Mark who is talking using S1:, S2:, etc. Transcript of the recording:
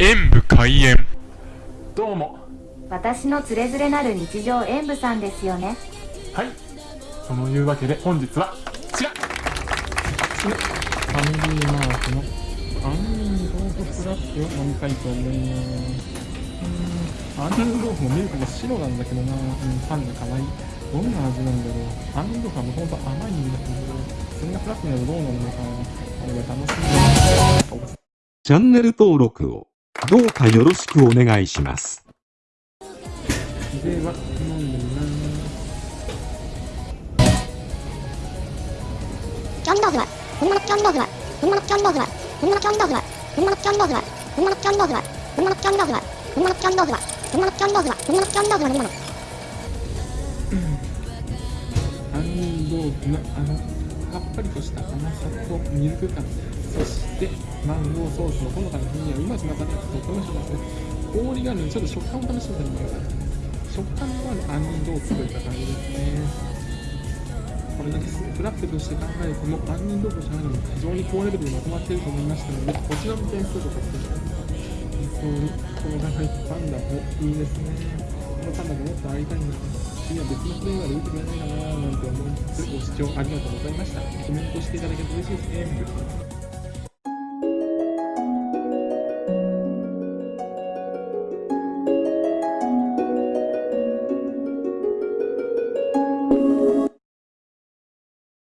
S1: 演武開演。
S2: どうも。
S3: 私のつれづれなる日常演舞さんですよね。
S2: はい。そのいうわけで本日はこちら。ファミリーマートの。杏仁豆腐フラッペを飲みたいと思いますうーん。杏仁豆腐もミルクが白なんだけどな、うん、パンが可愛い。どんな味なんだろう。杏仁豆腐はもともと甘いんだけど。それがフラッなるとどうなるのかこれが楽しみ。
S4: チャンネル登録をどうかよろしくお願いし
S2: ます。
S5: キャンドーフは、本物キャンドーフは、本物キャンドーフは、本物キャンドーフは、本物キャンドーフは、本物キャンドーフは、本物キャンドーフは、本物キャンドーフは、本物キャンドーフは、本物キャンドーフは、本物。
S2: 杏仁豆腐のあのさっぱりとした甘さとミルク感そしてマンゴーソースのほのかな風味はうまく混ざってとてもしますね氷があるのでちょっと食感を楽しん。でみようかな食感のある杏仁豆腐といった感じですねこれだけフラッペとして考えても杏仁豆腐じゃないのも非常に高レベルでまとまっていると思いましたのでこちらの点数とさせていただきます本当にこのが入ったパンダもいいですねこのパンダがもっと会いたいな次は別のプレイヤーで打ってくれないかななんて思いつつご視聴ありがとうございました。コメントしていただけると嬉しいですね。